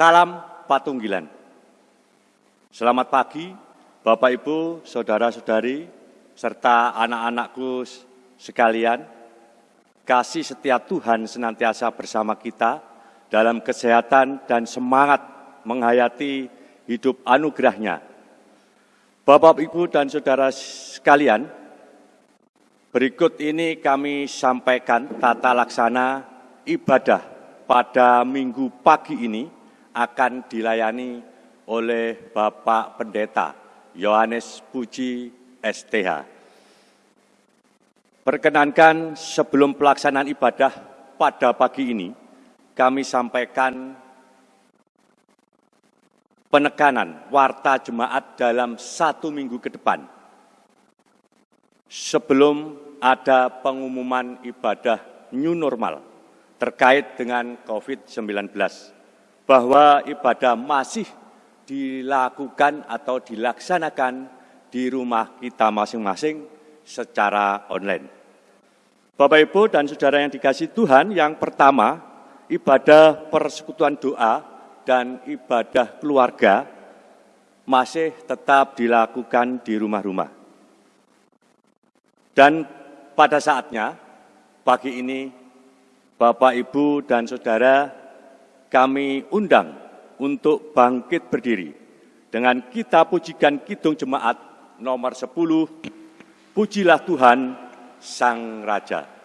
Salam Patunggilan. Selamat pagi, Bapak Ibu, Saudara-saudari, serta anak-anakku sekalian. Kasih setiap Tuhan senantiasa bersama kita dalam kesehatan dan semangat menghayati hidup anugerahnya. Bapak, Ibu, dan Saudara sekalian, berikut ini kami sampaikan tata laksana ibadah pada minggu pagi ini akan dilayani oleh Bapak Pendeta Yohanes Puji STH. Perkenankan sebelum pelaksanaan ibadah pada pagi ini, kami sampaikan penekanan warta jemaat dalam satu minggu ke depan. Sebelum ada pengumuman ibadah new normal terkait dengan COVID-19 bahwa ibadah masih dilakukan atau dilaksanakan di rumah kita masing-masing secara online. Bapak Ibu dan Saudara yang dikasih Tuhan, yang pertama ibadah persekutuan doa dan ibadah keluarga masih tetap dilakukan di rumah-rumah. Dan pada saatnya, pagi ini Bapak, Ibu, dan Saudara kami undang untuk bangkit berdiri dengan kita pujikan Kidung Jemaat nomor 10, Pujilah Tuhan Sang Raja.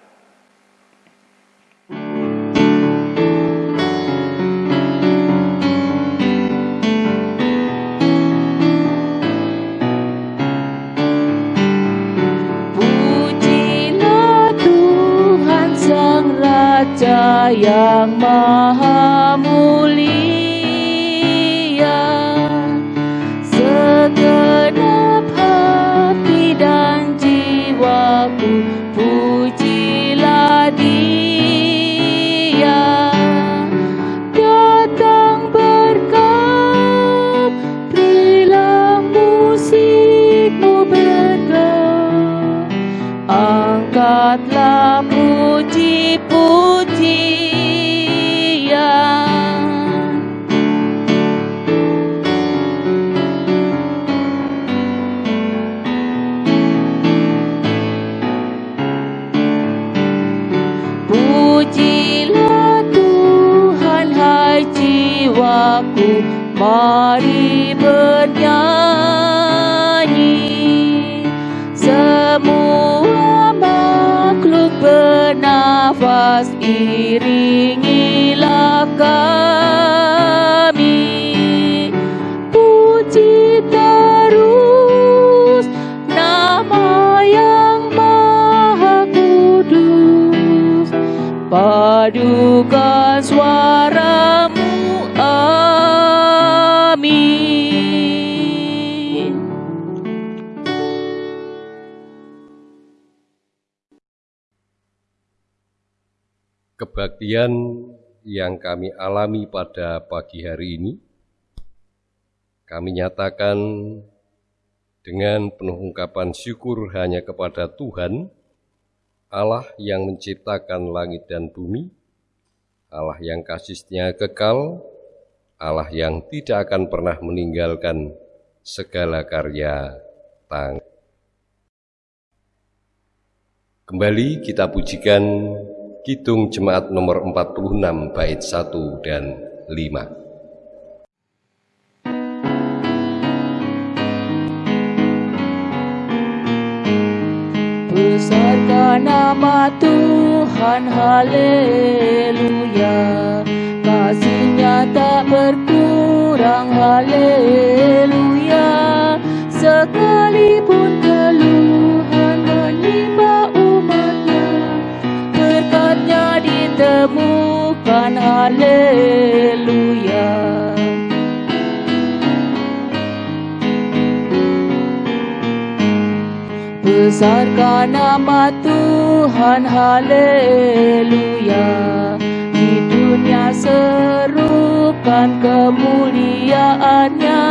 Yang maha mulia. Segenap hati dan jiwaku pujilah dia. Datang berkat berilah musikmu berkat. Angkatlah Mari bernyanyi. Semua makhluk bernafas Iringilah kami. Puji terus Nama yang maha kudus. Padukan kebaktian yang kami alami pada pagi hari ini, kami nyatakan dengan penuh ungkapan syukur hanya kepada Tuhan, Allah yang menciptakan langit dan bumi, Allah yang kasihnya kekal, Allah yang tidak akan pernah meninggalkan segala karya tang. Kembali kita pujikan Kidung Jemaat nomor 46 bait 1 dan 5. Besarkan nama Tuhan, haleluya Kasihnya tak berkurang, haleluya Sekalipun keluhan ditemukan haleluya. Besarkan nama Tuhan haleluya. Di dunia serukan kemuliaannya.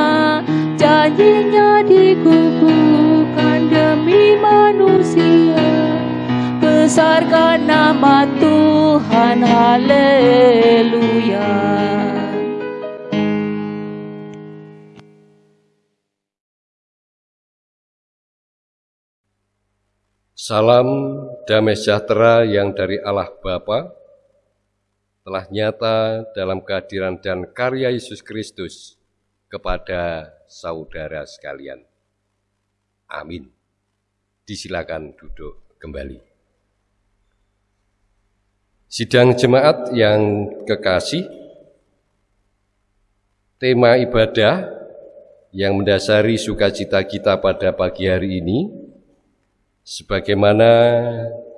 Janjinya dikukuhkan demi manusia Besarkan nama Tuhan, haleluya. Salam damai sejahtera yang dari Allah Bapa telah nyata dalam kehadiran dan karya Yesus Kristus kepada saudara sekalian. Amin. Disilakan duduk kembali. Sidang jemaat yang kekasih, tema ibadah yang mendasari sukacita kita pada pagi hari ini sebagaimana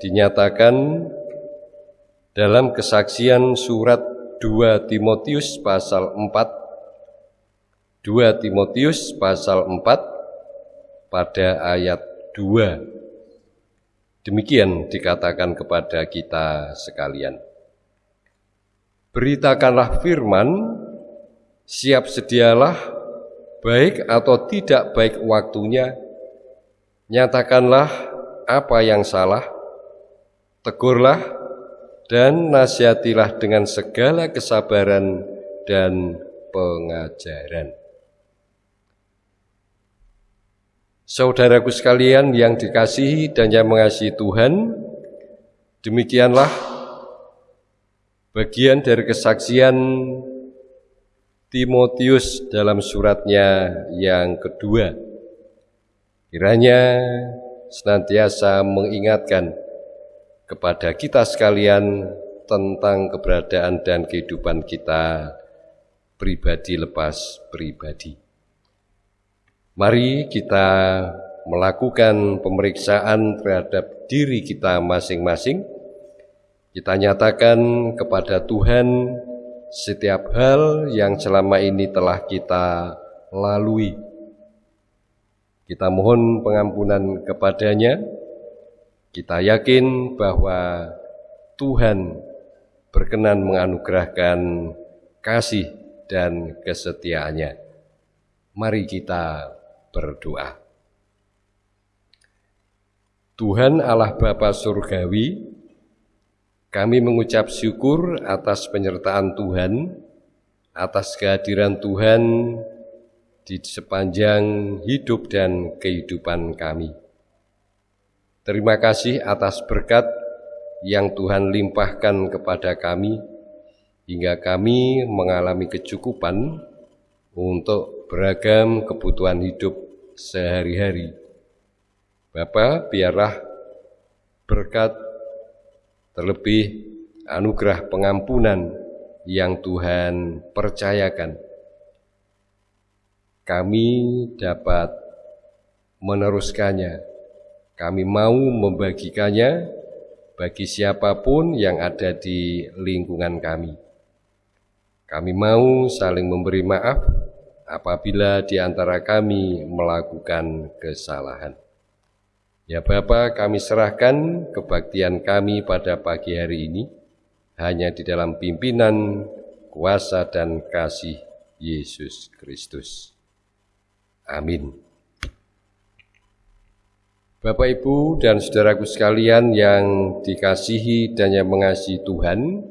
dinyatakan dalam kesaksian surat 2 Timotius pasal 4 2 Timotius pasal 4 pada ayat 2 demikian dikatakan kepada kita sekalian beritakanlah firman siap sedialah baik atau tidak baik waktunya nyatakanlah apa yang salah, tegurlah dan nasihatilah dengan segala kesabaran dan pengajaran. Saudaraku sekalian yang dikasihi dan yang mengasihi Tuhan, demikianlah bagian dari kesaksian Timotius dalam suratnya yang kedua. Kiranya senantiasa mengingatkan kepada kita sekalian tentang keberadaan dan kehidupan kita pribadi lepas pribadi. Mari kita melakukan pemeriksaan terhadap diri kita masing-masing. Kita nyatakan kepada Tuhan setiap hal yang selama ini telah kita lalui kita mohon pengampunan kepadanya. Kita yakin bahwa Tuhan berkenan menganugerahkan kasih dan kesetiaannya. Mari kita berdoa. Tuhan Allah Bapa Surgawi, kami mengucap syukur atas penyertaan Tuhan, atas kehadiran Tuhan di sepanjang hidup dan kehidupan kami. Terima kasih atas berkat yang Tuhan limpahkan kepada kami, hingga kami mengalami kecukupan untuk beragam kebutuhan hidup sehari-hari. Bapak, biarlah berkat terlebih anugerah pengampunan yang Tuhan percayakan kami dapat meneruskannya. Kami mau membagikannya bagi siapa pun yang ada di lingkungan kami. Kami mau saling memberi maaf apabila di antara kami melakukan kesalahan. Ya Bapa, kami serahkan kebaktian kami pada pagi hari ini hanya di dalam pimpinan, kuasa, dan kasih Yesus Kristus. Amin. Bapak, Ibu, dan saudaraku sekalian yang dikasihi dan yang mengasihi Tuhan,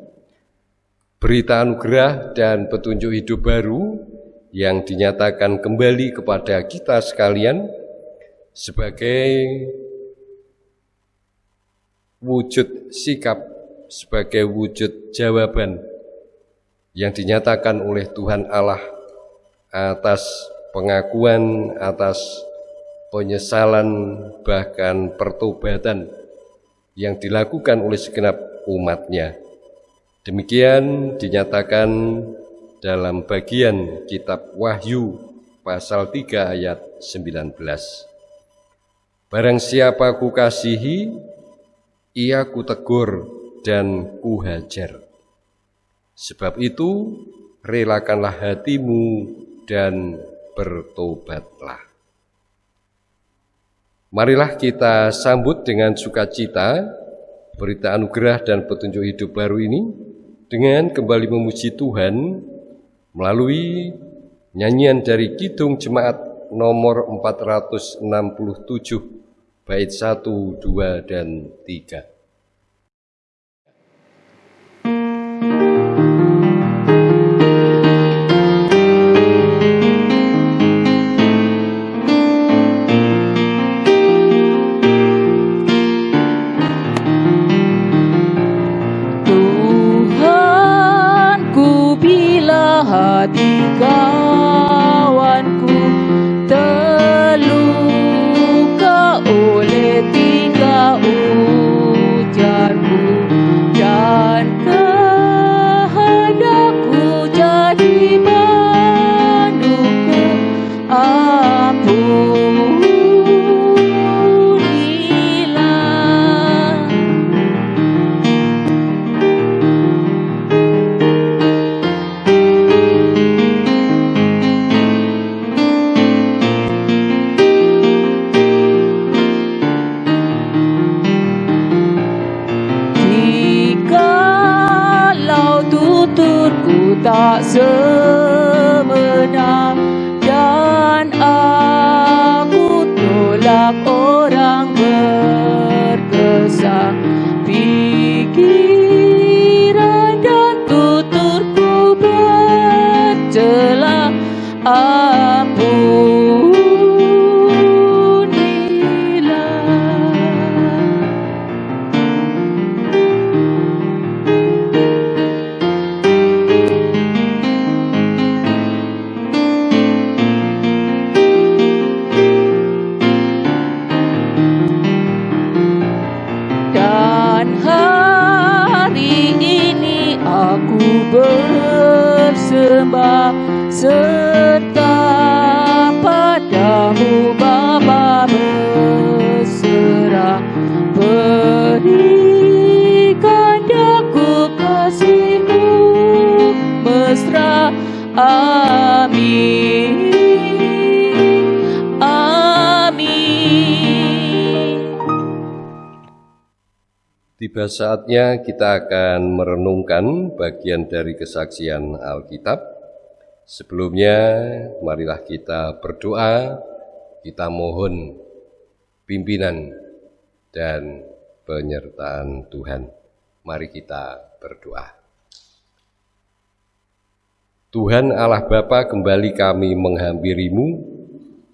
berita anugerah dan petunjuk hidup baru yang dinyatakan kembali kepada kita sekalian sebagai wujud sikap, sebagai wujud jawaban yang dinyatakan oleh Tuhan Allah atas pengakuan atas penyesalan bahkan pertobatan yang dilakukan oleh segenap umatnya. Demikian dinyatakan dalam bagian kitab Wahyu pasal 3 ayat 19. Barang siapa ku kasihi, ia ku tegur dan ku hajar. Sebab itu, relakanlah hatimu dan bertobatlah. Marilah kita sambut dengan sukacita berita anugerah dan petunjuk hidup baru ini dengan kembali memuji Tuhan melalui nyanyian dari Kidung Jemaat nomor 467 bait 1, 2, dan 3. Tak sebenar Tiba saatnya kita akan merenungkan bagian dari kesaksian Alkitab. Sebelumnya, marilah kita berdoa, kita mohon pimpinan dan penyertaan Tuhan. Mari kita berdoa. Tuhan Allah Bapa kembali kami menghampirimu,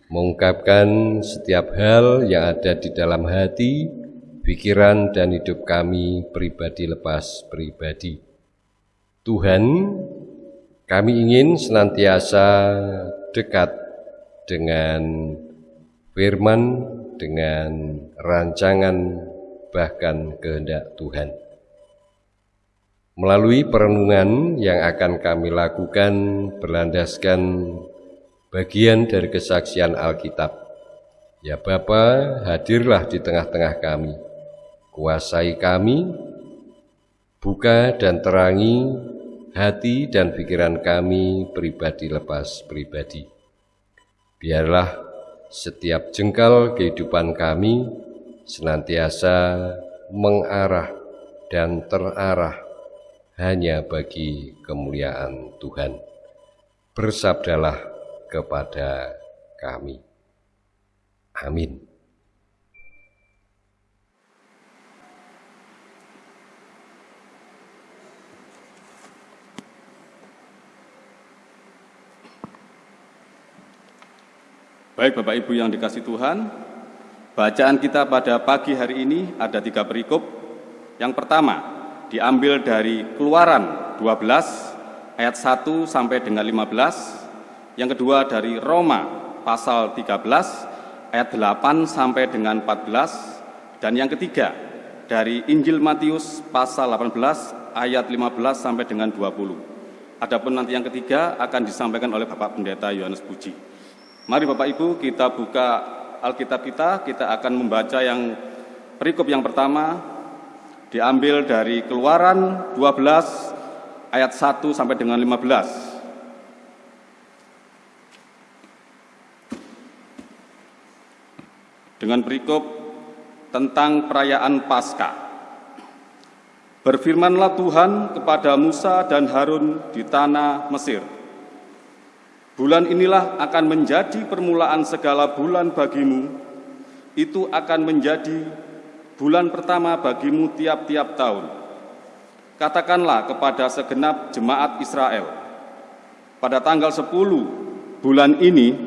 mengungkapkan setiap hal yang ada di dalam hati, pikiran dan hidup kami pribadi lepas pribadi. Tuhan, kami ingin senantiasa dekat dengan firman, dengan rancangan, bahkan kehendak Tuhan. Melalui perenungan yang akan kami lakukan berlandaskan bagian dari kesaksian Alkitab. Ya Bapa, hadirlah di tengah-tengah kami kuasai kami, buka dan terangi hati dan pikiran kami pribadi lepas pribadi. Biarlah setiap jengkal kehidupan kami senantiasa mengarah dan terarah hanya bagi kemuliaan Tuhan. Bersabdalah kepada kami. Amin. Baik Bapak Ibu yang dikasih Tuhan, bacaan kita pada pagi hari ini ada tiga perikop. Yang pertama, diambil dari Keluaran 12 ayat 1 sampai dengan 15. Yang kedua dari Roma pasal 13 ayat 8 sampai dengan 14. Dan yang ketiga dari Injil Matius pasal 18 ayat 15 sampai dengan 20. Adapun nanti yang ketiga akan disampaikan oleh Bapak Pendeta Yohanes Puji. Mari Bapak Ibu kita buka Alkitab kita, kita akan membaca yang perikop yang pertama diambil dari Keluaran 12 ayat 1 sampai dengan 15. Dengan perikop tentang perayaan Paskah. Berfirmanlah Tuhan kepada Musa dan Harun di tanah Mesir. Bulan inilah akan menjadi permulaan segala bulan bagimu. Itu akan menjadi bulan pertama bagimu tiap-tiap tahun. Katakanlah kepada segenap jemaat Israel, pada tanggal 10 bulan ini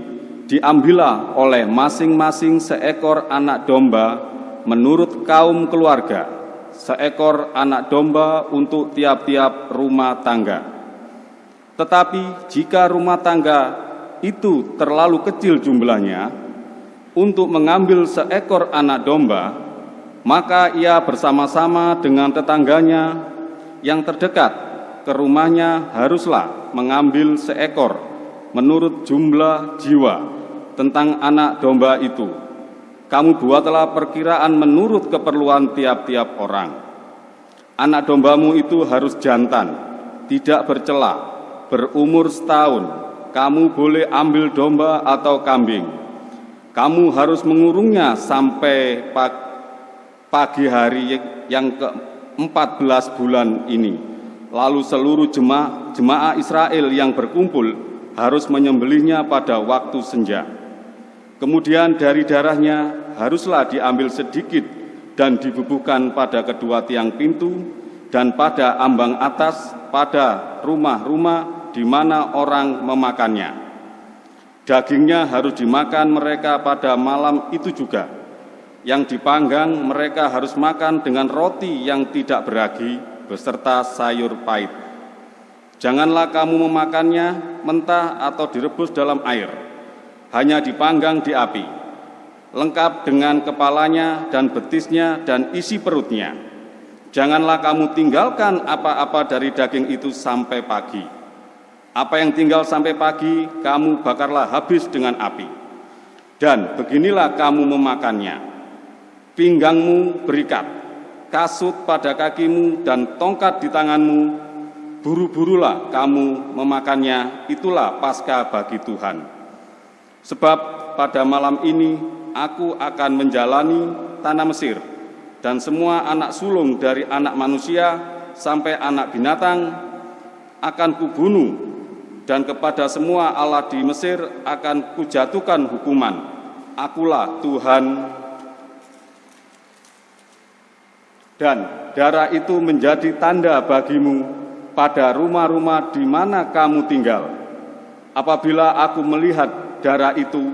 diambillah oleh masing-masing seekor anak domba menurut kaum keluarga, seekor anak domba untuk tiap-tiap rumah tangga. Tetapi jika rumah tangga itu terlalu kecil jumlahnya untuk mengambil seekor anak domba, maka ia bersama-sama dengan tetangganya yang terdekat ke rumahnya haruslah mengambil seekor menurut jumlah jiwa tentang anak domba itu. Kamu buatlah perkiraan menurut keperluan tiap-tiap orang. Anak dombamu itu harus jantan, tidak bercela, berumur setahun. Kamu boleh ambil domba atau kambing. Kamu harus mengurungnya sampai pagi hari yang ke-14 bulan ini. lalu seluruh jemaah, jemaah Israel yang berkumpul harus menyembelihnya pada waktu senja. Kemudian dari darahnya haruslah diambil sedikit dan dibubuhkan pada kedua tiang pintu dan pada ambang atas pada rumah-rumah di mana orang memakannya. Dagingnya harus dimakan mereka pada malam itu juga. Yang dipanggang mereka harus makan dengan roti yang tidak beragi beserta sayur pahit. Janganlah kamu memakannya mentah atau direbus dalam air, hanya dipanggang di api, lengkap dengan kepalanya dan betisnya dan isi perutnya. Janganlah kamu tinggalkan apa-apa dari daging itu sampai pagi. Apa yang tinggal sampai pagi, kamu bakarlah habis dengan api. Dan beginilah kamu memakannya. Pinggangmu berikat, kasut pada kakimu dan tongkat di tanganmu, buru-burulah kamu memakannya, itulah pasca bagi Tuhan. Sebab pada malam ini aku akan menjalani tanah Mesir, dan semua anak sulung dari anak manusia sampai anak binatang akan kubunuh, dan kepada semua Allah di Mesir akan kujatuhkan hukuman. Akulah Tuhan dan darah itu menjadi tanda bagimu pada rumah-rumah di mana kamu tinggal. Apabila aku melihat darah itu,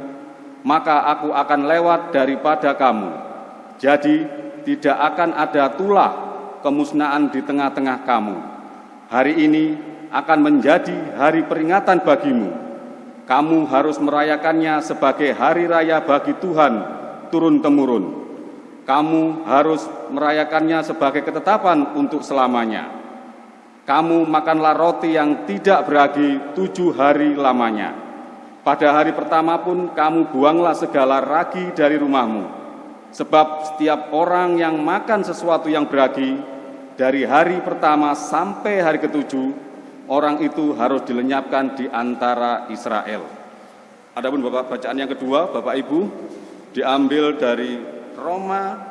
maka aku akan lewat daripada kamu. Jadi tidak akan ada tulah kemusnahan di tengah-tengah kamu. Hari ini akan menjadi hari peringatan bagimu. Kamu harus merayakannya sebagai hari raya bagi Tuhan turun-temurun kamu harus merayakannya sebagai ketetapan untuk selamanya. Kamu makanlah roti yang tidak beragi tujuh hari lamanya. Pada hari pertama pun kamu buanglah segala ragi dari rumahmu. Sebab setiap orang yang makan sesuatu yang beragi, dari hari pertama sampai hari ketujuh, orang itu harus dilenyapkan di antara Israel. Adapun Bapak bacaan yang kedua, Bapak Ibu, diambil dari Roma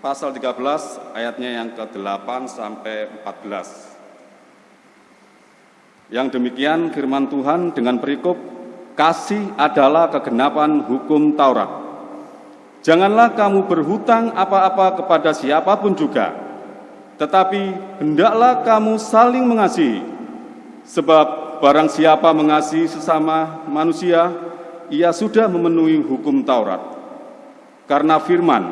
pasal 13 ayatnya yang ke-8 sampai 14. Yang demikian firman Tuhan dengan perikop kasih adalah kegenapan hukum Taurat. Janganlah kamu berhutang apa-apa kepada siapa pun juga, tetapi hendaklah kamu saling mengasihi. Sebab barang siapa mengasihi sesama manusia, ia sudah memenuhi hukum Taurat. Karena firman,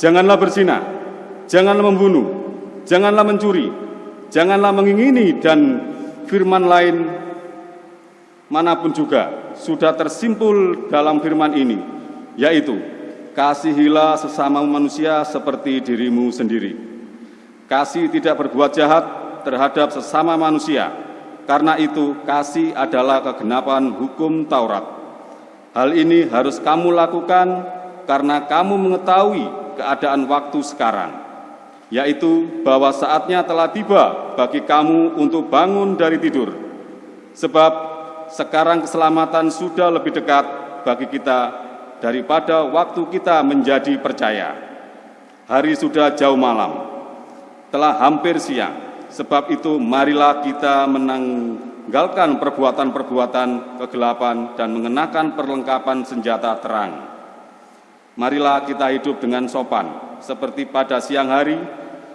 janganlah berzina, janganlah membunuh, janganlah mencuri, janganlah mengingini dan firman lain mana pun juga sudah tersimpul dalam firman ini, yaitu kasihilah sesama manusia seperti dirimu sendiri. Kasih tidak berbuat jahat terhadap sesama manusia, karena itu kasih adalah kegenapan hukum Taurat. Hal ini harus kamu lakukan karena kamu mengetahui keadaan waktu sekarang, yaitu bahwa saatnya telah tiba bagi kamu untuk bangun dari tidur. Sebab sekarang keselamatan sudah lebih dekat bagi kita daripada waktu kita menjadi percaya. Hari sudah jauh malam, telah hampir siang. Sebab itu marilah kita menanggalkan perbuatan-perbuatan kegelapan dan mengenakan perlengkapan senjata terang. Marilah kita hidup dengan sopan, seperti pada siang hari,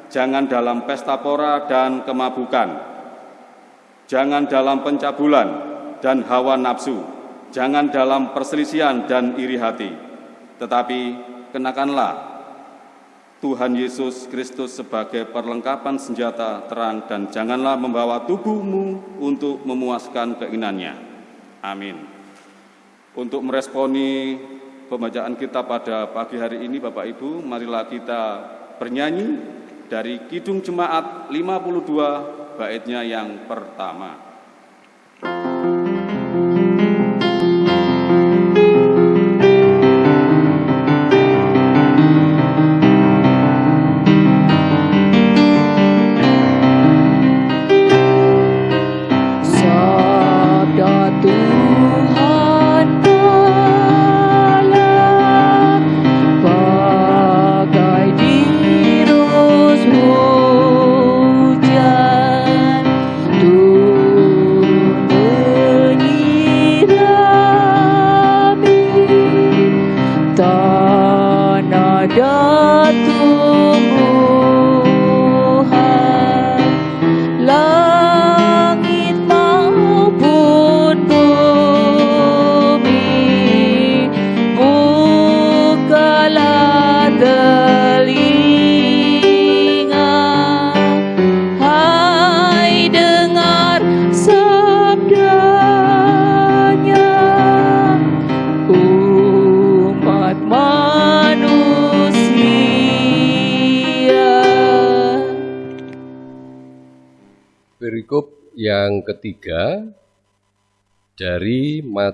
jangan dalam pesta pora dan kemabukan, jangan dalam pencabulan dan hawa nafsu, jangan dalam perselisihan dan iri hati, tetapi kenakanlah Tuhan Yesus Kristus sebagai perlengkapan senjata terang dan janganlah membawa tubuhmu untuk memuaskan keinginannya. Amin. Untuk meresponi pembacaan kita pada pagi hari ini Bapak Ibu, marilah kita bernyanyi dari Kidung Jemaat 52 baitnya yang pertama.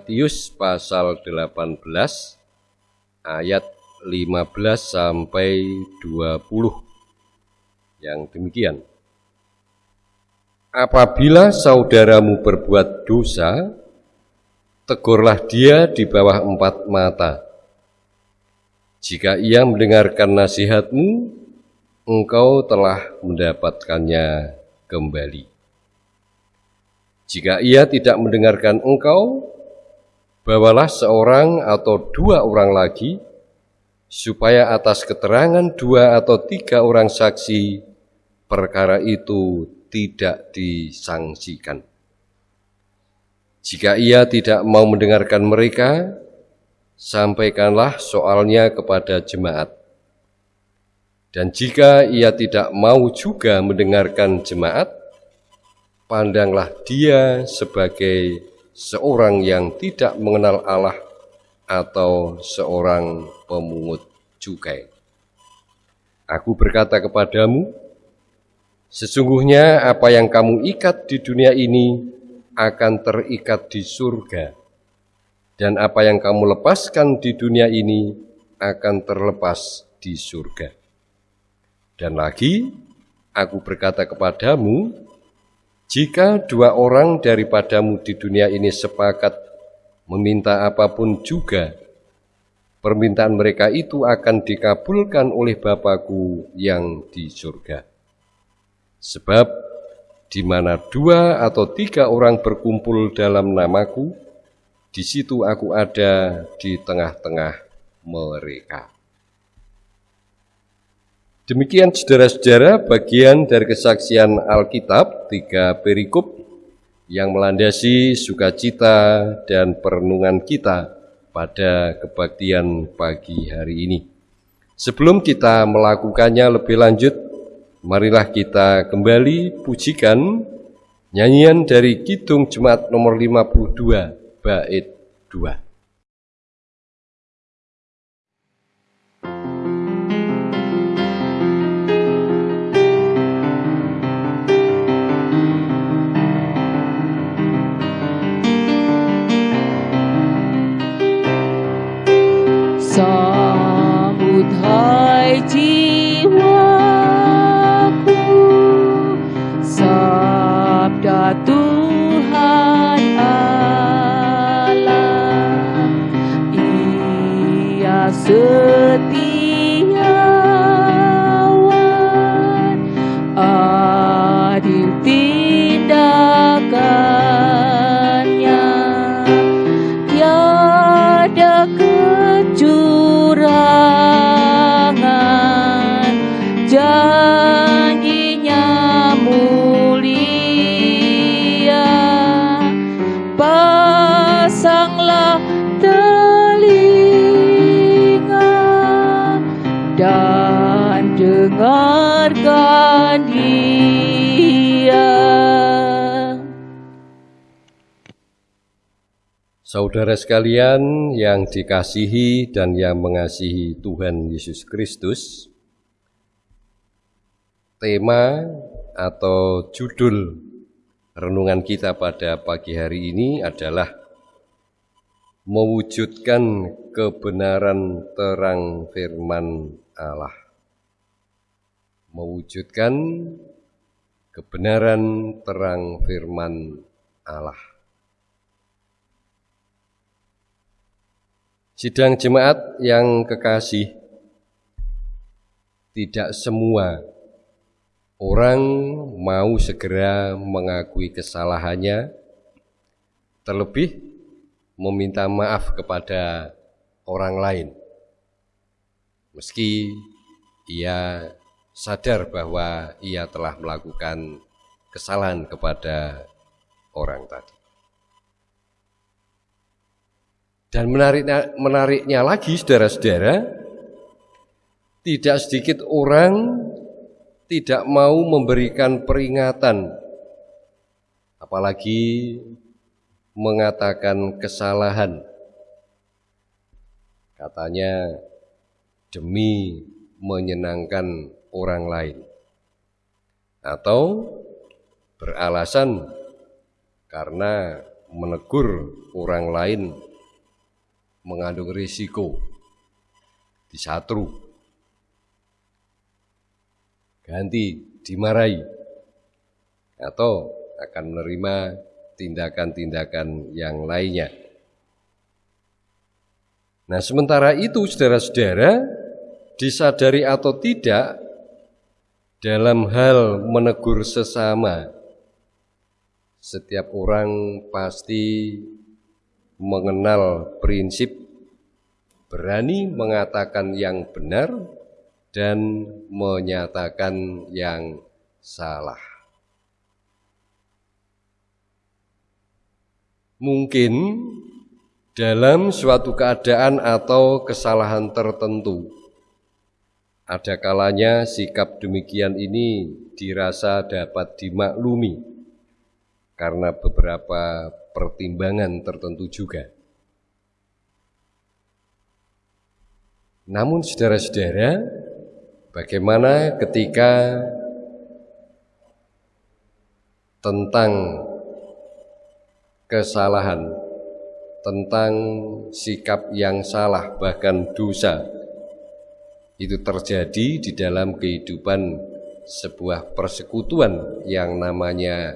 Matius pasal 18 ayat 15 sampai 20 yang demikian. Apabila saudaramu berbuat dosa, tegurlah dia di bawah empat mata. Jika ia mendengarkan nasihatmu, engkau telah mendapatkannya kembali. Jika ia tidak mendengarkan engkau, bawalah seorang atau dua orang lagi, supaya atas keterangan dua atau tiga orang saksi, perkara itu tidak disangsikan. Jika ia tidak mau mendengarkan mereka, sampaikanlah soalnya kepada jemaat. Dan jika ia tidak mau juga mendengarkan jemaat, pandanglah dia sebagai seorang yang tidak mengenal Allah atau seorang pemungut cukai. Aku berkata kepadamu, sesungguhnya apa yang kamu ikat di dunia ini akan terikat di surga, dan apa yang kamu lepaskan di dunia ini akan terlepas di surga. Dan lagi, aku berkata kepadamu, jika dua orang daripadamu di dunia ini sepakat meminta apa pun juga, permintaan mereka itu akan dikabulkan oleh Bapakku yang di surga. Sebab di mana dua atau tiga orang berkumpul dalam namaku, di situ aku ada di tengah-tengah mereka. Demikian saudara-saudara bagian dari kesaksian Alkitab, tiga perikop yang melandasi sukacita dan perenungan kita pada kebaktian pagi hari ini. Sebelum kita melakukannya lebih lanjut, marilah kita kembali pujikan nyanyian dari Kidung Jemaat nomor 52, bait 2. 爱情。Saudara sekalian yang dikasihi dan yang mengasihi Tuhan Yesus Kristus, tema atau judul renungan kita pada pagi hari ini adalah mewujudkan kebenaran terang firman Allah. Mewujudkan kebenaran terang firman Allah. Sidang jemaat yang kekasih, tidak semua orang mau segera mengakui kesalahannya, terlebih meminta maaf kepada orang lain. Meski ia sadar bahwa ia telah melakukan kesalahan kepada orang tadi. Dan menariknya, menariknya lagi saudara-saudara, tidak sedikit orang tidak mau memberikan peringatan, apalagi mengatakan kesalahan. Katanya demi menyenangkan orang lain. Atau beralasan karena menegur orang lain mengandung risiko. Disatru. Ganti dimarahi. Atau akan menerima tindakan-tindakan yang lainnya. Nah, sementara itu saudara-saudara disadari atau tidak dalam hal menegur sesama setiap orang pasti mengenal prinsip berani mengatakan yang benar dan menyatakan yang salah. Mungkin dalam suatu keadaan atau kesalahan tertentu, ada kalanya sikap demikian ini dirasa dapat dimaklumi karena beberapa pertimbangan tertentu juga. Namun saudara-saudara, bagaimana ketika tentang kesalahan, tentang sikap yang salah, bahkan dosa, itu terjadi di dalam kehidupan sebuah persekutuan yang namanya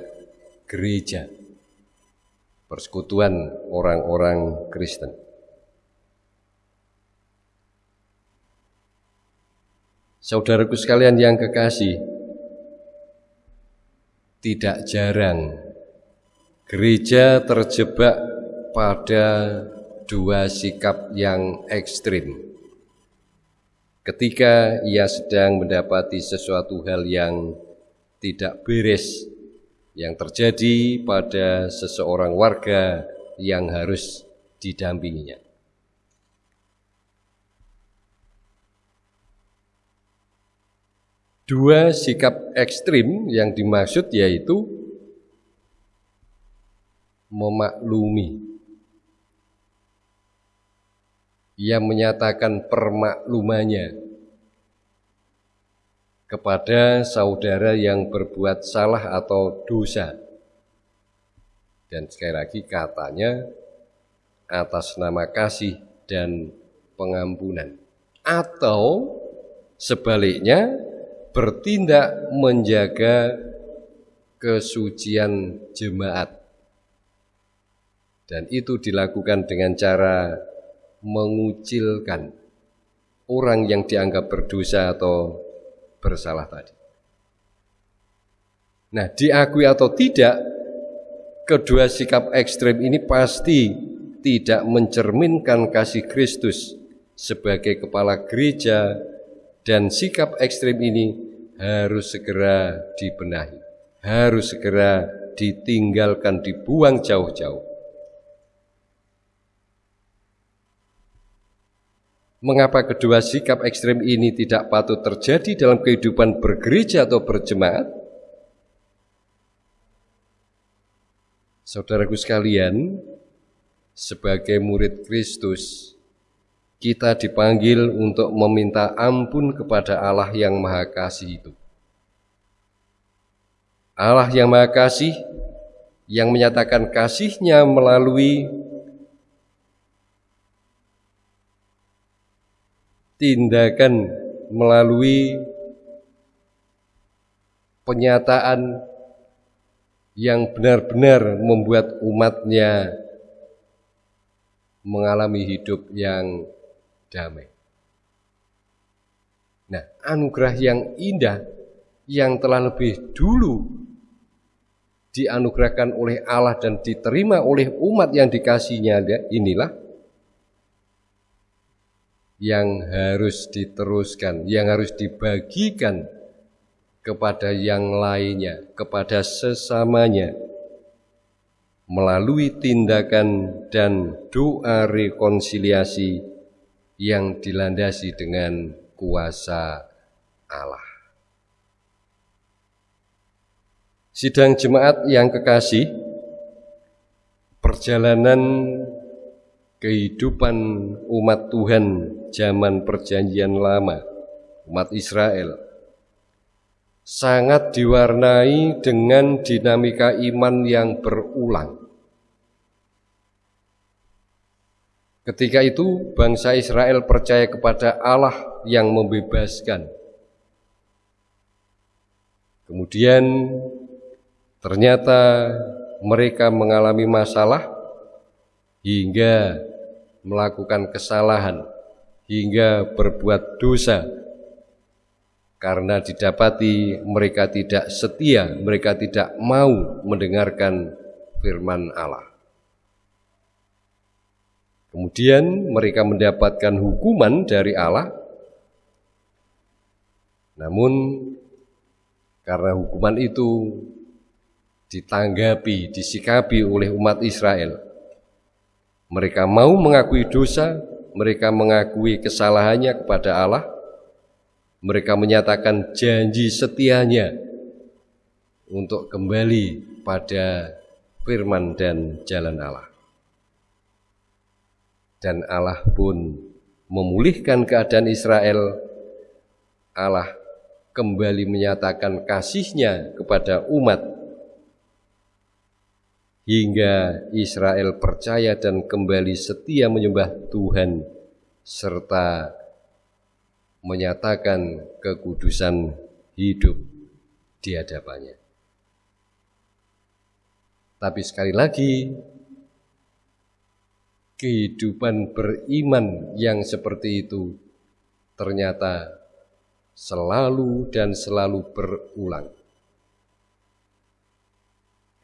gereja, persekutuan orang-orang Kristen. Saudaraku sekalian yang kekasih, tidak jarang gereja terjebak pada dua sikap yang ekstrim. Ketika ia sedang mendapati sesuatu hal yang tidak beres yang terjadi pada seseorang warga yang harus didampinginya. Dua sikap ekstrim yang dimaksud yaitu memaklumi. Ia menyatakan permaklumannya kepada saudara yang berbuat salah atau dosa. Dan sekali lagi katanya atas nama kasih dan pengampunan. Atau sebaliknya bertindak menjaga kesucian jemaat. Dan itu dilakukan dengan cara mengucilkan orang yang dianggap berdosa atau bersalah tadi. Nah, diakui atau tidak, kedua sikap ekstrem ini pasti tidak mencerminkan kasih Kristus sebagai kepala gereja dan sikap ekstrem ini harus segera dibenahi, harus segera ditinggalkan, dibuang jauh-jauh. Mengapa kedua sikap ekstrem ini tidak patut terjadi dalam kehidupan bergereja atau berjemaat? Saudaraku sekalian, sebagai murid Kristus, kita dipanggil untuk meminta ampun kepada Allah yang Maha Kasih itu. Allah yang Maha Kasih yang menyatakan kasihnya melalui tindakan melalui penyataan yang benar-benar membuat umatnya mengalami hidup yang damai. Nah, anugerah yang indah yang telah lebih dulu dianugerahkan oleh Allah dan diterima oleh umat yang dikasihnya inilah yang harus diteruskan, yang harus dibagikan kepada yang lainnya, kepada sesamanya, melalui tindakan dan doa rekonsiliasi yang dilandasi dengan kuasa Allah. Sidang jemaat yang kekasih, perjalanan kehidupan umat Tuhan zaman perjanjian lama, umat Israel, sangat diwarnai dengan dinamika iman yang berulang. Ketika itu bangsa Israel percaya kepada Allah yang membebaskan. Kemudian ternyata mereka mengalami masalah hingga melakukan kesalahan, hingga berbuat dosa. Karena didapati mereka tidak setia, mereka tidak mau mendengarkan firman Allah. Kemudian mereka mendapatkan hukuman dari Allah. Namun karena hukuman itu ditanggapi, disikapi oleh umat Israel. Mereka mau mengakui dosa, mereka mengakui kesalahannya kepada Allah. Mereka menyatakan janji setianya untuk kembali pada firman dan jalan Allah dan Allah pun memulihkan keadaan Israel. Allah kembali menyatakan kasihnya kepada umat hingga Israel percaya dan kembali setia menyembah Tuhan serta menyatakan kekudusan hidup di hadapannya. Tapi sekali lagi kehidupan beriman yang seperti itu ternyata selalu dan selalu berulang.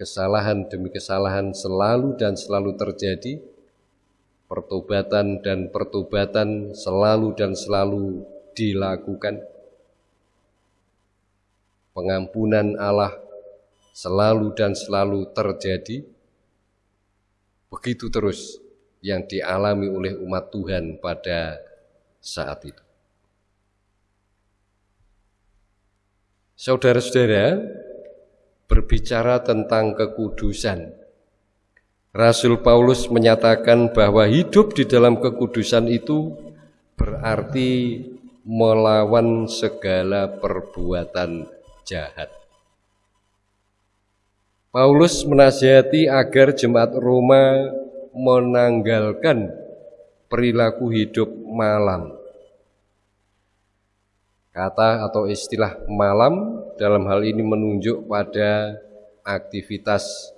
Kesalahan demi kesalahan selalu dan selalu terjadi, pertobatan dan pertobatan selalu dan selalu dilakukan. Pengampunan Allah selalu dan selalu terjadi. Begitu terus yang dialami oleh umat Tuhan pada saat itu. Saudara-saudara, berbicara tentang kekudusan. Rasul Paulus menyatakan bahwa hidup di dalam kekudusan itu berarti melawan segala perbuatan jahat. Paulus menasihati agar jemaat Roma menanggalkan perilaku hidup malam. Kata atau istilah malam dalam hal ini menunjuk pada aktivitas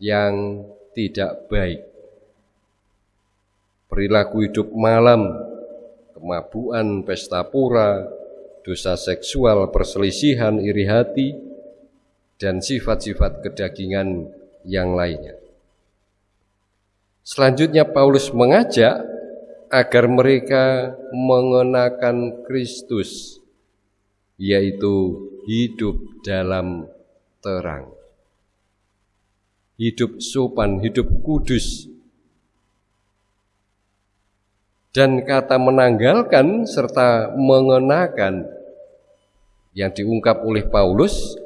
yang tidak baik. Perilaku hidup malam, kemabuan, pesta pura, dosa seksual, perselisihan, iri hati, dan sifat-sifat kedagingan yang lainnya. Selanjutnya Paulus mengajak agar mereka mengenakan Kristus, yaitu hidup dalam terang. Hidup sopan, hidup kudus. Dan kata menanggalkan serta mengenakan yang diungkap oleh Paulus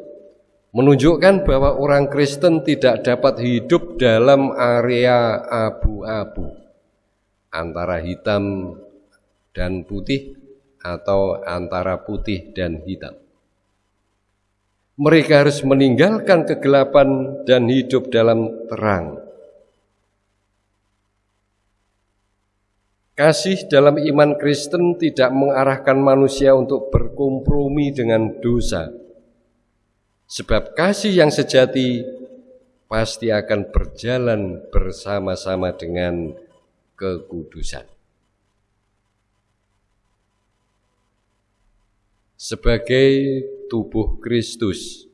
menunjukkan bahwa orang Kristen tidak dapat hidup dalam area abu-abu antara hitam dan putih atau antara putih dan hitam. Mereka harus meninggalkan kegelapan dan hidup dalam terang. Kasih dalam iman Kristen tidak mengarahkan manusia untuk berkompromi dengan dosa Sebab kasih yang sejati pasti akan berjalan bersama-sama dengan kekudusan. Sebagai tubuh Kristus,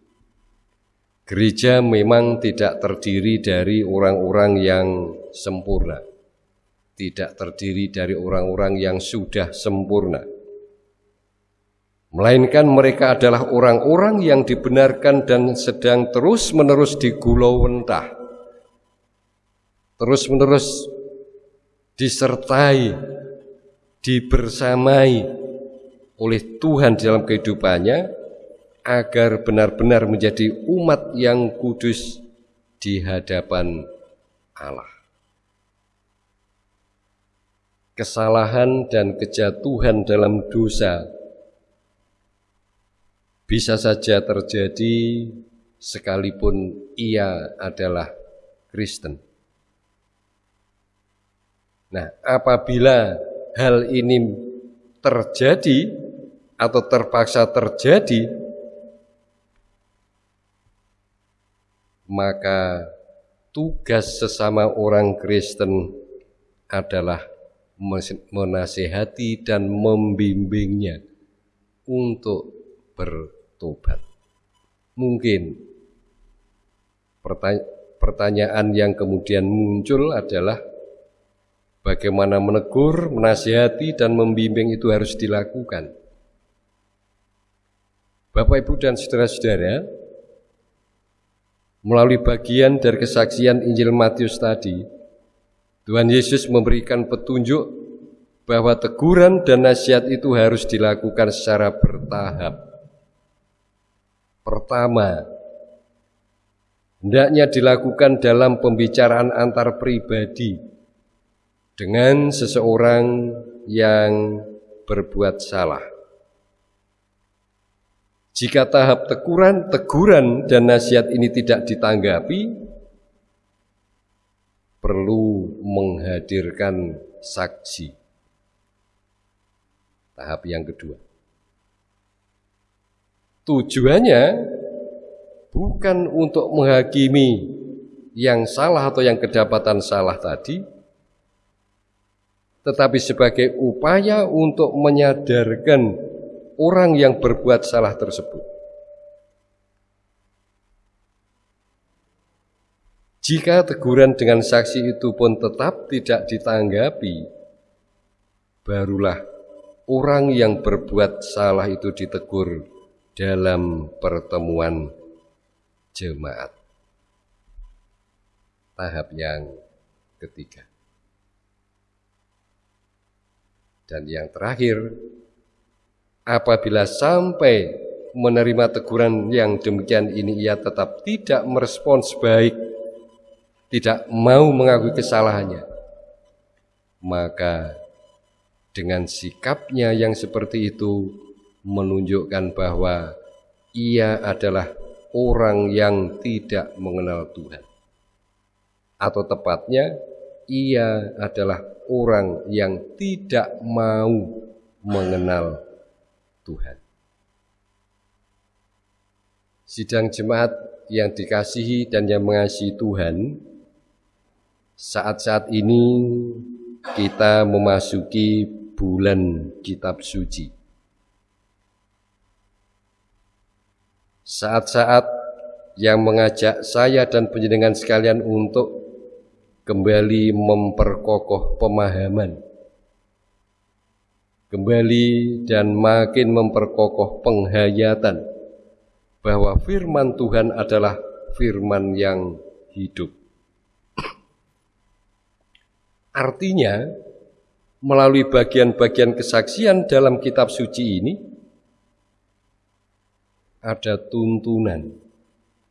gereja memang tidak terdiri dari orang-orang yang sempurna, tidak terdiri dari orang-orang yang sudah sempurna. Melainkan mereka adalah orang-orang yang dibenarkan dan sedang terus-menerus digulau mentah. Terus-menerus disertai, dibersamai oleh Tuhan dalam kehidupannya agar benar-benar menjadi umat yang kudus di hadapan Allah. Kesalahan dan kejatuhan dalam dosa bisa saja terjadi sekalipun ia adalah Kristen. Nah, apabila hal ini terjadi atau terpaksa terjadi, maka tugas sesama orang Kristen adalah menasehati dan membimbingnya untuk bertobat. Mungkin pertanyaan yang kemudian muncul adalah bagaimana menegur, menasihati, dan membimbing itu harus dilakukan. Bapak, Ibu, dan saudara-saudara, melalui bagian dari kesaksian Injil Matius tadi, Tuhan Yesus memberikan petunjuk bahwa teguran dan nasihat itu harus dilakukan secara bertahap. Pertama, hendaknya dilakukan dalam pembicaraan antar pribadi dengan seseorang yang berbuat salah. Jika tahap teguran, teguran dan nasihat ini tidak ditanggapi, perlu menghadirkan saksi. Tahap yang kedua. Tujuannya bukan untuk menghakimi yang salah atau yang kedapatan salah tadi, tetapi sebagai upaya untuk menyadarkan orang yang berbuat salah tersebut Jika teguran dengan saksi itu pun tetap tidak ditanggapi, barulah orang yang berbuat salah itu ditegur dalam pertemuan jemaat. Tahap yang ketiga. Dan yang terakhir, apabila sampai menerima teguran yang demikian ini ia tetap tidak merespons baik tidak mau mengakui kesalahannya, maka dengan sikapnya yang seperti itu menunjukkan bahwa ia adalah orang yang tidak mengenal Tuhan. Atau tepatnya, ia adalah orang yang tidak mau mengenal Tuhan. Sidang jemaat yang dikasihi dan yang mengasihi Tuhan, saat-saat ini kita memasuki bulan kitab suci. Saat-saat yang mengajak saya dan penjenengan sekalian untuk kembali memperkokoh pemahaman. Kembali dan makin memperkokoh penghayatan bahwa firman Tuhan adalah firman yang hidup. Artinya, melalui bagian-bagian kesaksian dalam kitab suci ini, ada tuntunan,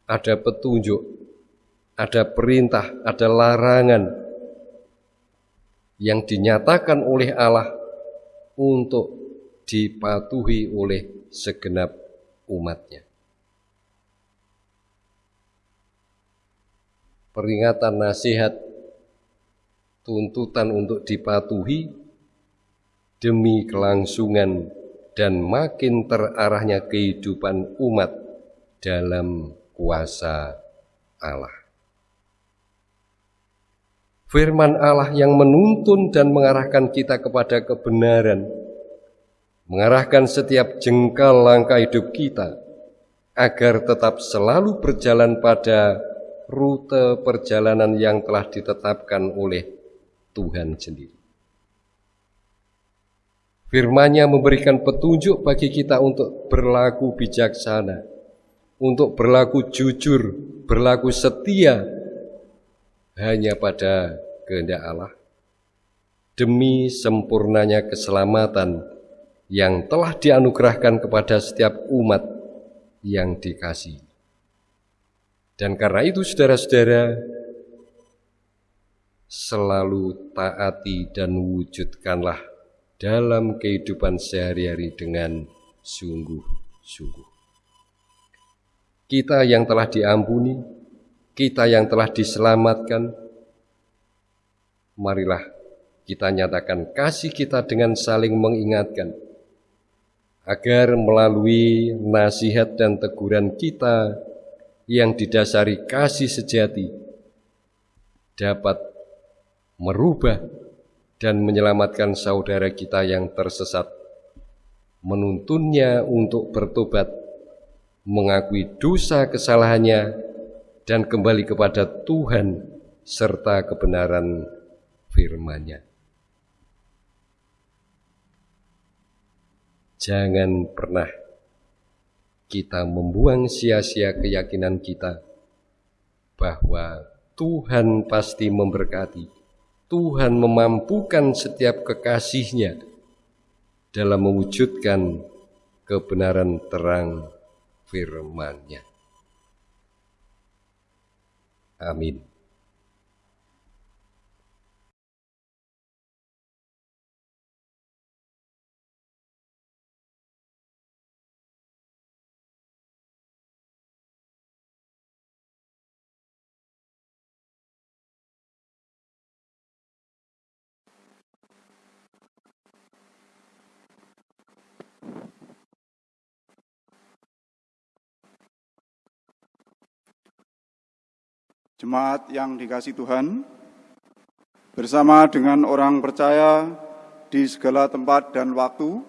ada petunjuk, ada perintah, ada larangan yang dinyatakan oleh Allah untuk dipatuhi oleh segenap umatnya. Peringatan nasihat tuntutan untuk dipatuhi demi kelangsungan dan makin terarahnya kehidupan umat dalam kuasa Allah. Firman Allah yang menuntun dan mengarahkan kita kepada kebenaran, mengarahkan setiap jengkal langkah hidup kita agar tetap selalu berjalan pada rute perjalanan yang telah ditetapkan oleh Tuhan sendiri. Firman-Nya memberikan petunjuk bagi kita untuk berlaku bijaksana, untuk berlaku jujur, berlaku setia hanya pada kehendak Allah demi sempurnanya keselamatan yang telah dianugerahkan kepada setiap umat yang dikasih. Dan karena itu saudara-saudara, selalu taati dan wujudkanlah dalam kehidupan sehari-hari dengan sungguh-sungguh. kita yang telah diampuni, kita yang telah diselamatkan, marilah kita nyatakan kasih kita dengan saling mengingatkan, agar melalui nasihat dan teguran kita yang didasari kasih sejati dapat merubah dan menyelamatkan saudara kita yang tersesat, menuntunnya untuk bertobat, mengakui dosa kesalahannya, dan kembali kepada Tuhan serta kebenaran firman-Nya. Jangan pernah kita membuang sia-sia keyakinan kita bahwa Tuhan pasti memberkati. Tuhan memampukan setiap kekasihnya dalam mewujudkan kebenaran terang firman-Nya. Amin. Jemaat yang dikasih Tuhan, bersama dengan orang percaya di segala tempat dan waktu,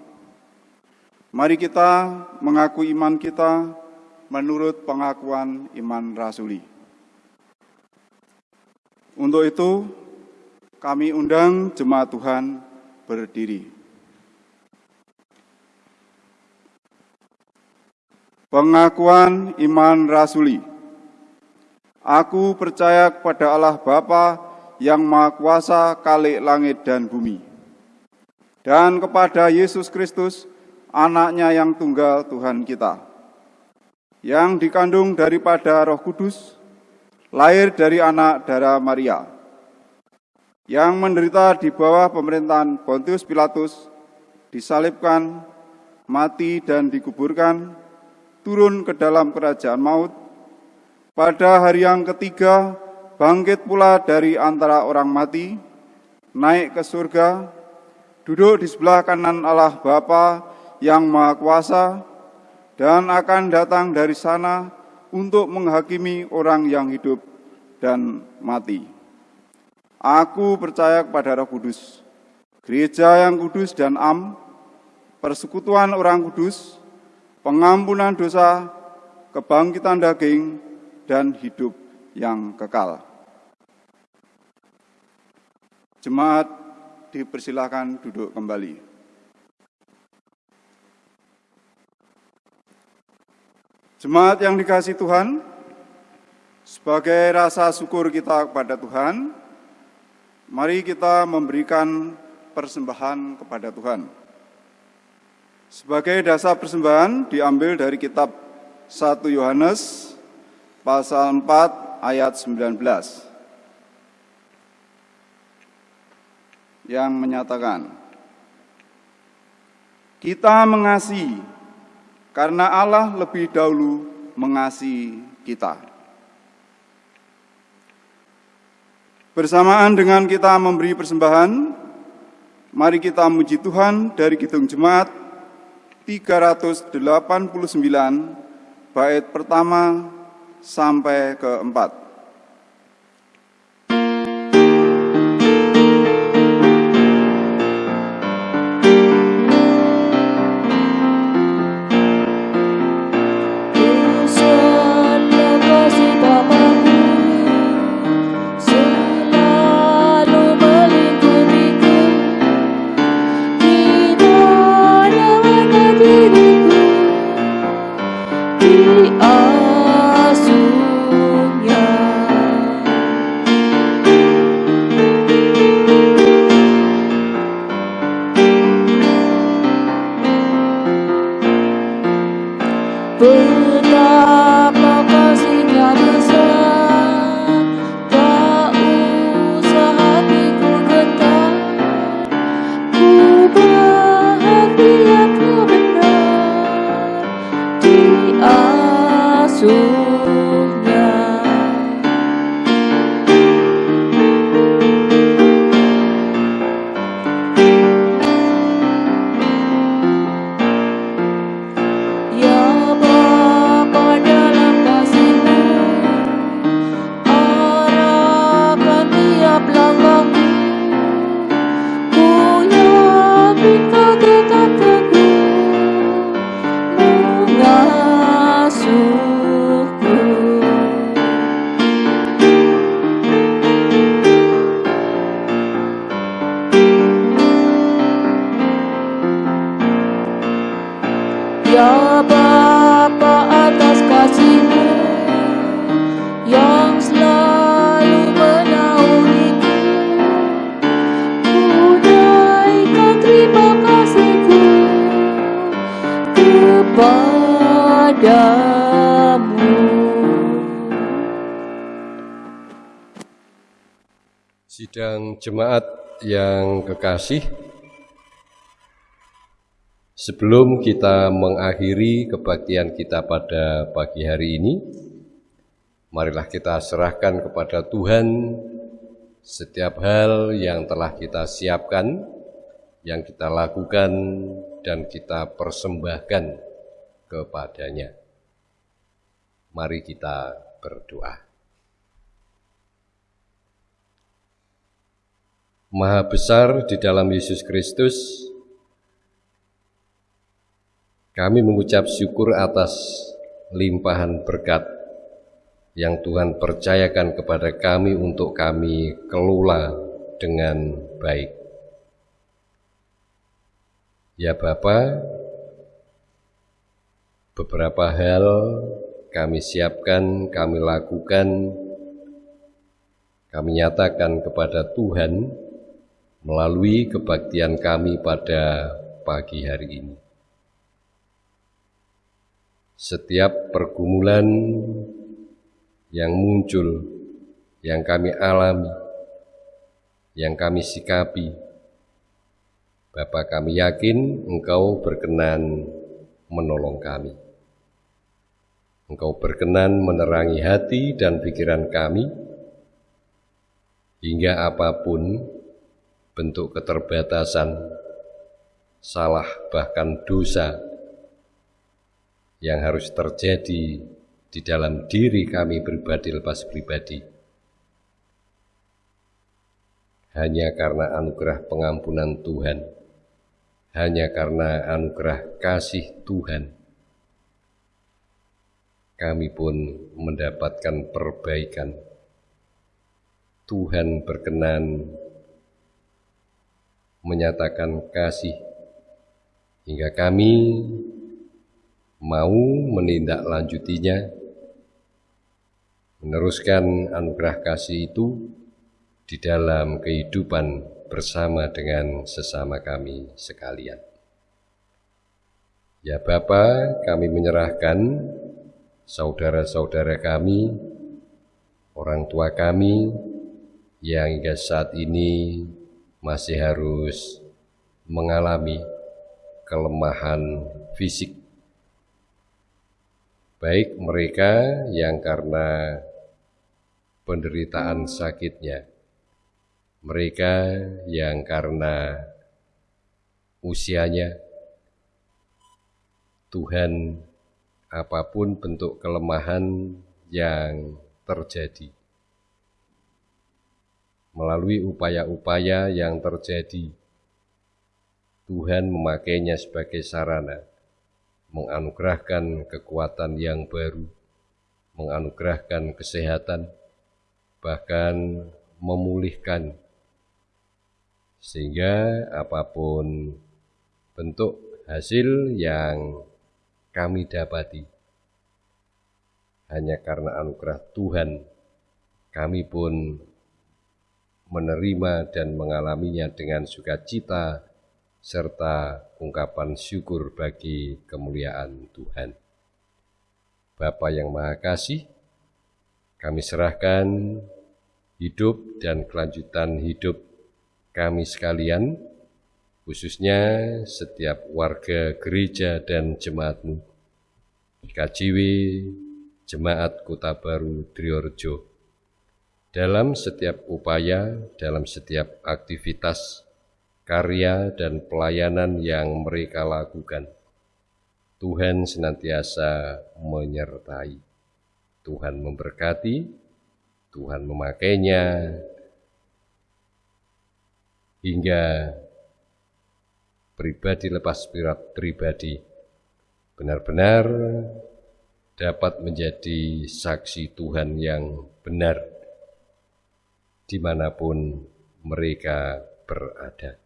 mari kita mengaku iman kita menurut pengakuan iman rasuli. Untuk itu, kami undang jemaat Tuhan berdiri. Pengakuan iman rasuli. Aku percaya kepada Allah Bapa yang Maha Kuasa kalik langit dan bumi. Dan kepada Yesus Kristus, anaknya yang tunggal Tuhan kita. Yang dikandung daripada roh kudus, lahir dari anak darah Maria. Yang menderita di bawah pemerintahan Pontius Pilatus, disalibkan, mati dan dikuburkan, turun ke dalam kerajaan maut, pada hari yang ketiga, bangkit pula dari antara orang mati, naik ke surga, duduk di sebelah kanan Allah Bapa yang Maha Kuasa, dan akan datang dari sana untuk menghakimi orang yang hidup dan mati. Aku percaya kepada Roh Kudus, gereja yang kudus dan am, persekutuan orang kudus, pengampunan dosa, kebangkitan daging, dan hidup yang kekal. Jemaat dipersilakan duduk kembali. Jemaat yang dikasih Tuhan, sebagai rasa syukur kita kepada Tuhan, mari kita memberikan persembahan kepada Tuhan. Sebagai dasar persembahan diambil dari kitab 1 Yohanes pasal 4 ayat 19 yang menyatakan kita mengasihi karena Allah lebih dahulu mengasihi kita. Bersamaan dengan kita memberi persembahan, mari kita muji Tuhan dari Kidung Jemaat 389 bait pertama sampai keempat. Sidang jemaat yang kekasih, sebelum kita mengakhiri kebaktian kita pada pagi hari ini, marilah kita serahkan kepada Tuhan setiap hal yang telah kita siapkan, yang kita lakukan, dan kita persembahkan kepadanya. Mari kita berdoa. Maha besar di dalam Yesus Kristus, kami mengucap syukur atas limpahan berkat yang Tuhan percayakan kepada kami untuk kami kelola dengan baik. Ya Bapa, beberapa hal kami siapkan, kami lakukan, kami nyatakan kepada Tuhan melalui kebaktian kami pada pagi hari ini. Setiap pergumulan yang muncul, yang kami alami, yang kami sikapi, Bapa kami yakin Engkau berkenan menolong kami. Engkau berkenan menerangi hati dan pikiran kami, hingga apa pun bentuk keterbatasan, salah bahkan dosa yang harus terjadi di dalam diri kami pribadi lepas pribadi. Hanya karena anugerah pengampunan Tuhan, hanya karena anugerah kasih Tuhan, kami pun mendapatkan perbaikan. Tuhan berkenan menyatakan kasih hingga kami mau menindaklanjutinya, meneruskan anugerah kasih itu di dalam kehidupan bersama dengan sesama kami sekalian. Ya Bapa, kami menyerahkan saudara-saudara kami, orang tua kami yang hingga saat ini masih harus mengalami kelemahan fisik. Baik mereka yang karena penderitaan sakitnya, mereka yang karena usianya, Tuhan apa pun bentuk kelemahan yang terjadi melalui upaya-upaya yang terjadi. Tuhan memakainya sebagai sarana, menganugerahkan kekuatan yang baru, menganugerahkan kesehatan, bahkan memulihkan, sehingga apa pun bentuk hasil yang kami dapati, hanya karena anugerah Tuhan, kami pun menerima dan mengalaminya dengan sukacita serta ungkapan syukur bagi kemuliaan Tuhan. Bapa yang Maha Kasih, kami serahkan hidup dan kelanjutan hidup kami sekalian, khususnya setiap warga gereja dan jemaatmu, KJW, Jemaat Kota Baru Triorjo dalam setiap upaya, dalam setiap aktivitas, karya, dan pelayanan yang mereka lakukan. Tuhan senantiasa menyertai. Tuhan memberkati, Tuhan memakainya hingga pribadi lepas pribadi benar-benar dapat menjadi saksi Tuhan yang benar di mana pun mereka berada.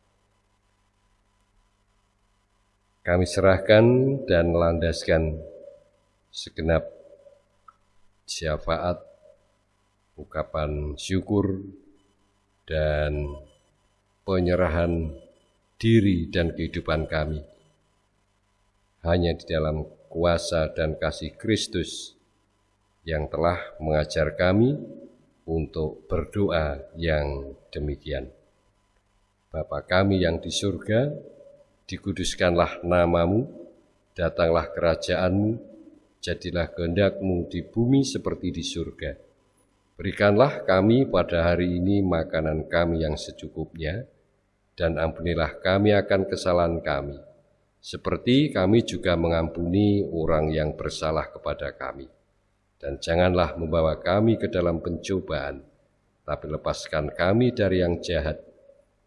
Kami serahkan dan landaskan segenap syafaat, ucapan syukur, dan penyerahan diri dan kehidupan kami. Hanya di dalam kuasa dan kasih Kristus yang telah mengajar kami untuk berdoa yang demikian. Bapa kami yang di surga, dikuduskanlah namamu, datanglah kerajaanmu, jadilah kehendakmu di bumi seperti di surga. Berikanlah kami pada hari ini makanan kami yang secukupnya, dan ampunilah kami akan kesalahan kami, seperti kami juga mengampuni orang yang bersalah kepada kami. Dan janganlah membawa kami ke dalam pencobaan, tapi lepaskan kami dari yang jahat,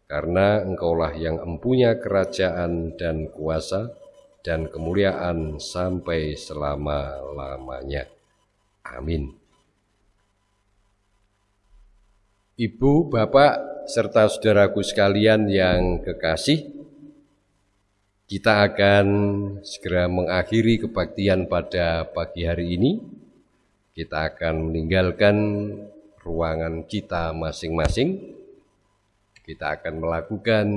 karena engkaulah yang empunya kerajaan dan kuasa dan kemuliaan sampai selama-lamanya. Amin. Ibu, Bapak, serta saudaraku sekalian yang kekasih, kita akan segera mengakhiri kebaktian pada pagi hari ini. Kita akan meninggalkan ruangan kita masing-masing. Kita akan melakukan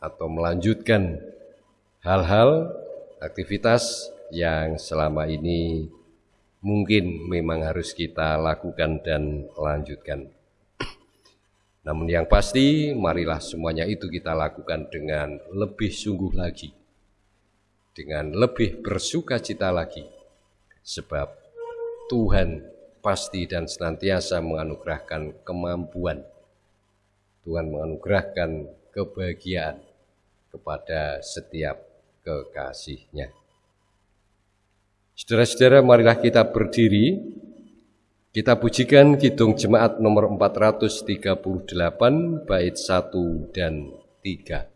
atau melanjutkan hal-hal aktivitas yang selama ini mungkin memang harus kita lakukan dan lanjutkan. Namun yang pasti, marilah semuanya itu kita lakukan dengan lebih sungguh lagi, dengan lebih bersuka cita lagi, sebab Tuhan pasti dan senantiasa menganugerahkan kemampuan, Tuhan menganugerahkan kebahagiaan kepada setiap kekasihnya. Saudara-saudara, marilah kita berdiri kita pujikan Kidung Jemaat nomor 438 bait 1 dan 3.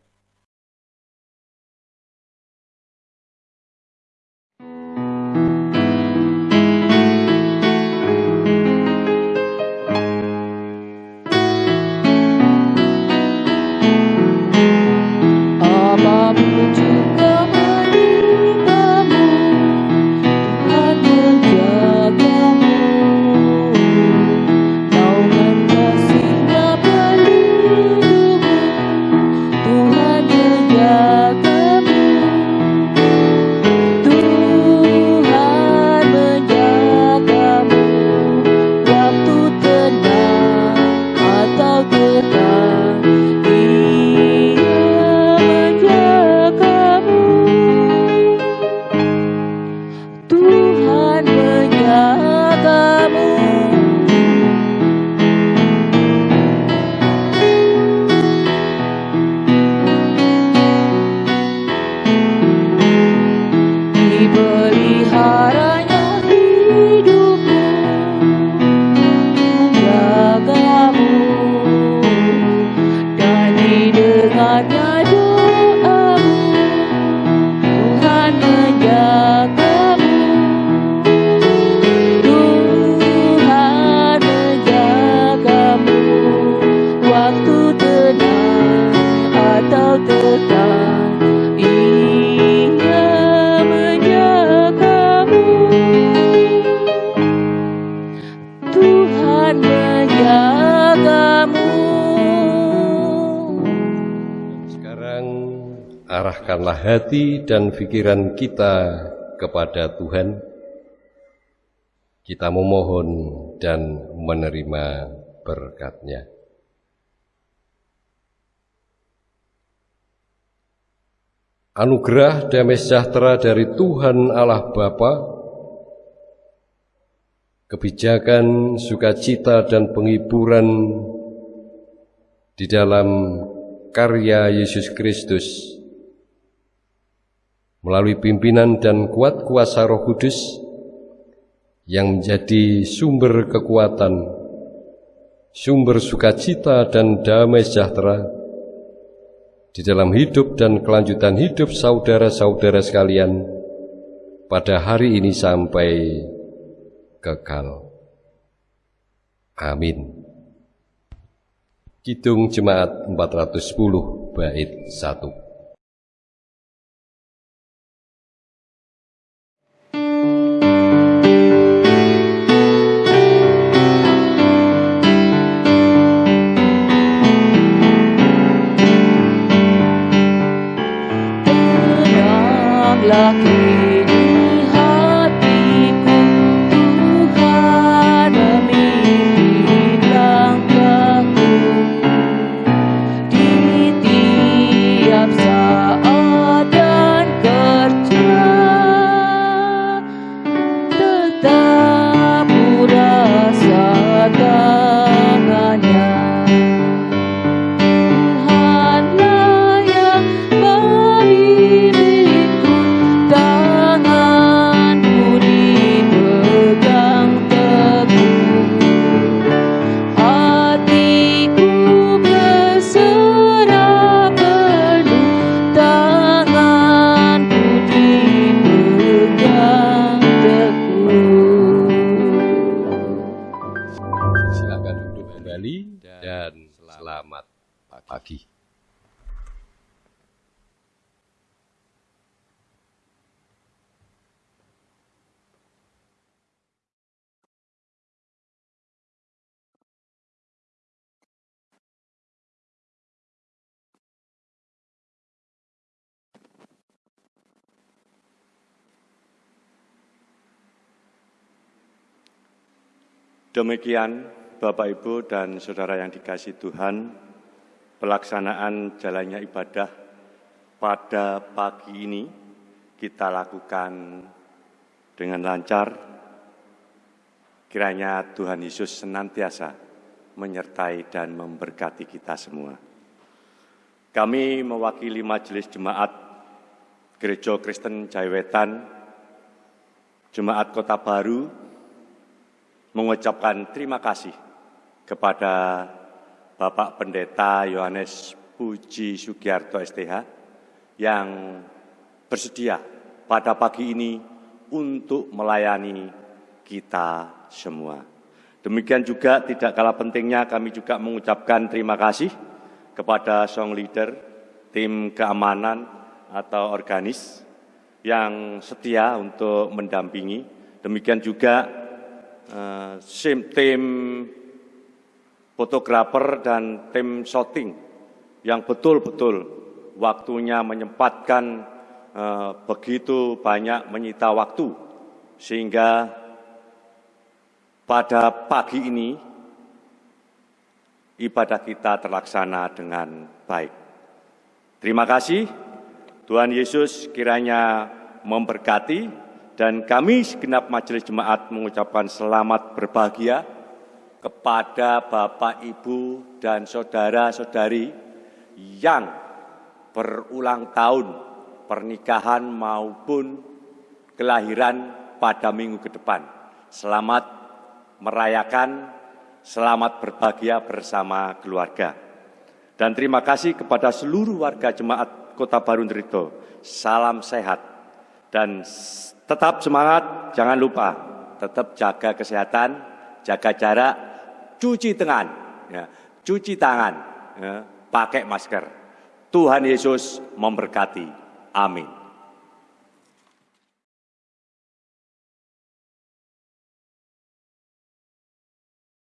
Dan pikiran kita kepada Tuhan, kita memohon dan menerima berkatnya. Anugerah damai sejahtera dari Tuhan Allah Bapa, kebijakan, sukacita, dan penghiburan di dalam karya Yesus Kristus melalui pimpinan dan kuat kuasa Roh Kudus yang menjadi sumber kekuatan, sumber sukacita dan damai sejahtera di dalam hidup dan kelanjutan hidup saudara-saudara sekalian pada hari ini sampai kekal. Amin. Kidung Jemaat 410 bait 1 Demikian Bapak Ibu dan Saudara yang dikasih Tuhan, pelaksanaan jalannya ibadah pada pagi ini kita lakukan dengan lancar. Kiranya Tuhan Yesus senantiasa menyertai dan memberkati kita semua. Kami mewakili Majelis Jemaat Gereja Kristen Jaiwetan, Jemaat Kota Baru, mengucapkan terima kasih kepada Bapak Pendeta Yohanes Puji Sugiarto STH yang bersedia pada pagi ini untuk melayani kita semua. Demikian juga tidak kalah pentingnya kami juga mengucapkan terima kasih kepada song leader, tim keamanan atau organis yang setia untuk mendampingi. Demikian juga uh, tim fotografer dan tim shooting yang betul-betul waktunya menyempatkan uh, begitu banyak menyita waktu. Sehingga pada pagi ini ibadah kita terlaksana dengan baik. Terima kasih. Tuhan Yesus kiranya memberkati dan kami segenap majelis jemaat mengucapkan selamat berbahagia kepada Bapak, Ibu, dan Saudara-saudari yang berulang tahun pernikahan maupun kelahiran pada minggu ke depan. Selamat merayakan, selamat berbahagia bersama keluarga. Dan terima kasih kepada seluruh warga jemaat Kota Baru Nrito. Salam sehat dan Tetap semangat, jangan lupa tetap jaga kesehatan, jaga jarak, cuci tangan, ya, cuci tangan, ya, pakai masker. Tuhan Yesus memberkati. Amin.